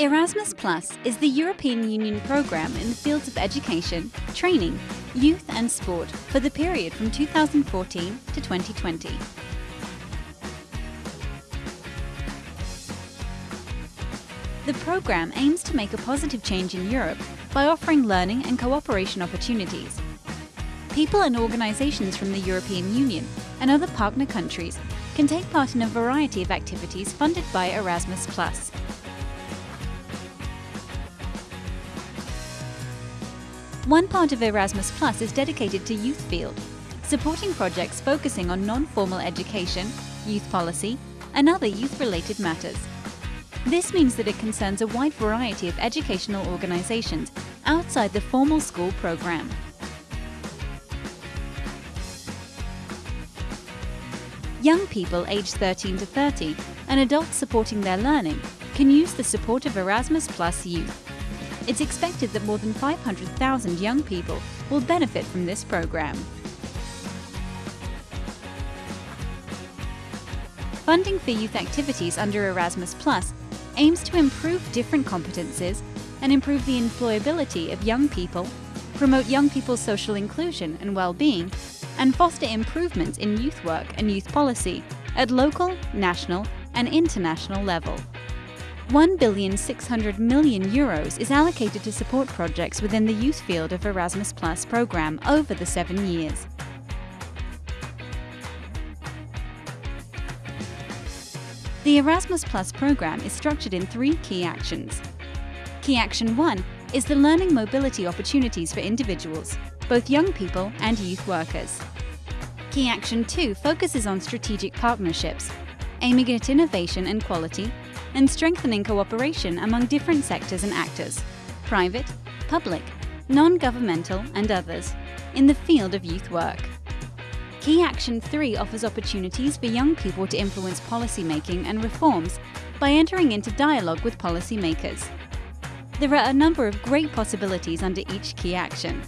Erasmus Plus is the European Union programme in the fields of education, training, youth and sport for the period from 2014 to 2020. The programme aims to make a positive change in Europe by offering learning and cooperation opportunities. People and organisations from the European Union and other partner countries can take part in a variety of activities funded by Erasmus+. One part of Erasmus Plus is dedicated to Youth Field, supporting projects focusing on non-formal education, youth policy, and other youth-related matters. This means that it concerns a wide variety of educational organisations outside the formal school programme. Young people aged 13 to 30 and adults supporting their learning can use the support of Erasmus Plus Youth. It's expected that more than 500,000 young people will benefit from this programme. Funding for youth activities under Erasmus Plus aims to improve different competences and improve the employability of young people, promote young people's social inclusion and well-being, and foster improvements in youth work and youth policy at local, national and international level. 1 billion 600 million euros is allocated to support projects within the youth field of Erasmus Plus programme over the seven years. The Erasmus Plus programme is structured in three key actions. Key Action 1 is the learning mobility opportunities for individuals, both young people and youth workers. Key Action 2 focuses on strategic partnerships, aiming at innovation and quality, and strengthening cooperation among different sectors and actors, private, public, non-governmental and others, in the field of youth work. Key Action 3 offers opportunities for young people to influence policy making and reforms by entering into dialogue with policymakers. There are a number of great possibilities under each key action,